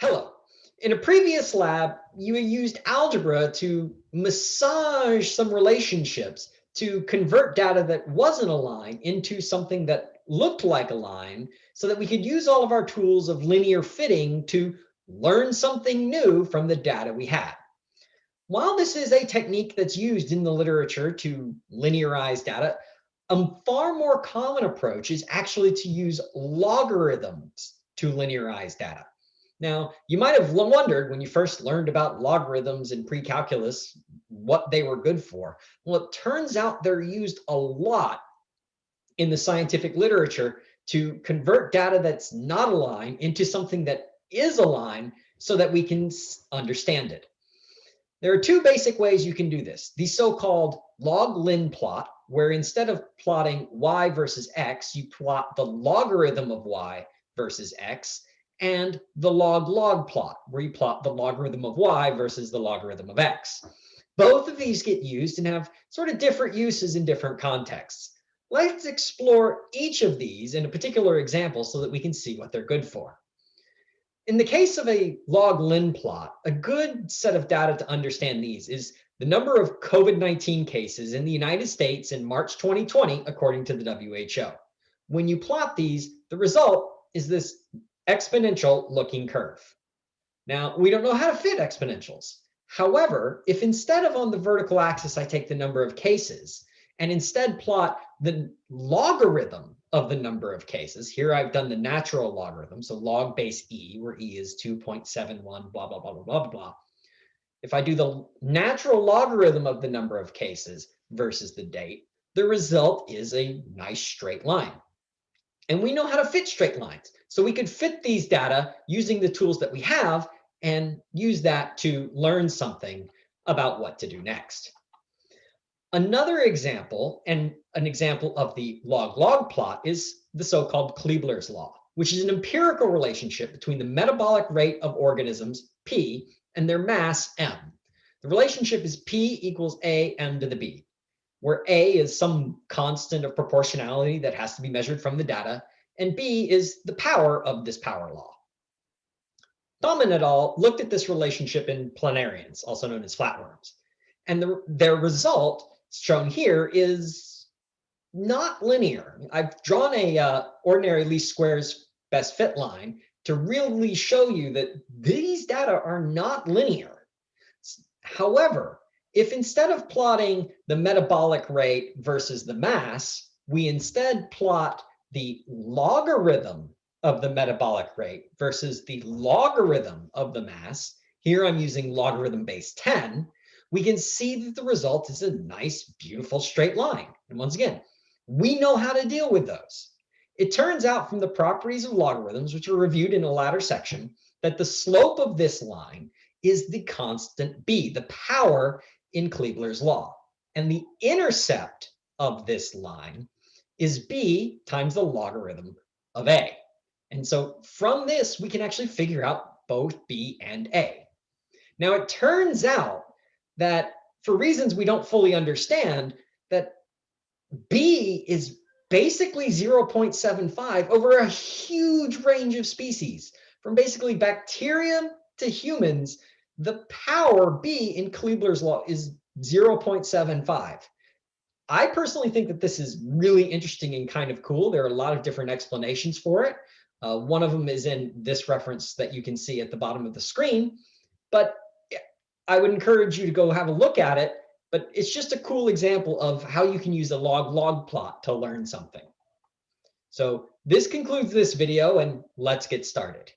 Hello. In a previous lab, you used algebra to massage some relationships to convert data that wasn't a line into something that looked like a line so that we could use all of our tools of linear fitting to learn something new from the data we had. While this is a technique that's used in the literature to linearize data, a far more common approach is actually to use logarithms to linearize data. Now, you might have wondered when you first learned about logarithms in pre-calculus what they were good for. Well, it turns out they're used a lot in the scientific literature to convert data that's not a line into something that is a line so that we can understand it. There are two basic ways you can do this. The so-called log-lin plot, where instead of plotting y versus x, you plot the logarithm of y versus x, and the log-log plot, where you plot the logarithm of y versus the logarithm of x. Both of these get used and have sort of different uses in different contexts. Let's explore each of these in a particular example so that we can see what they're good for. In the case of a log-lin plot, a good set of data to understand these is the number of COVID-19 cases in the United States in March 2020, according to the WHO. When you plot these, the result is this exponential looking curve. Now, we don't know how to fit exponentials. However, if instead of on the vertical axis, I take the number of cases and instead plot the logarithm of the number of cases, here I've done the natural logarithm, so log base e, where e is 2.71, blah, blah, blah, blah, blah, blah. If I do the natural logarithm of the number of cases versus the date, the result is a nice straight line. And we know how to fit straight lines. So we could fit these data using the tools that we have and use that to learn something about what to do next. Another example, and an example of the log-log plot, is the so-called Kleibler's law, which is an empirical relationship between the metabolic rate of organisms, P, and their mass, M. The relationship is P equals A M to the B where A is some constant of proportionality that has to be measured from the data, and B is the power of this power law. Bauman et al. looked at this relationship in planarians, also known as flatworms, and the, their result shown here is not linear. I've drawn a uh, ordinary least squares best fit line to really show you that these data are not linear. However, if instead of plotting the metabolic rate versus the mass, we instead plot the logarithm of the metabolic rate versus the logarithm of the mass, here I'm using logarithm base 10, we can see that the result is a nice, beautiful straight line. And once again, we know how to deal with those. It turns out from the properties of logarithms, which are reviewed in a later section, that the slope of this line is the constant b, the power in Kleibler's law. And the intercept of this line is b times the logarithm of a. And so from this, we can actually figure out both b and a. Now, it turns out that for reasons we don't fully understand, that b is basically 0.75 over a huge range of species, from basically bacteria to humans the power B in Kleibler's law is 0.75. I personally think that this is really interesting and kind of cool. There are a lot of different explanations for it. Uh, one of them is in this reference that you can see at the bottom of the screen. But I would encourage you to go have a look at it. But it's just a cool example of how you can use a log-log plot to learn something. So this concludes this video, and let's get started.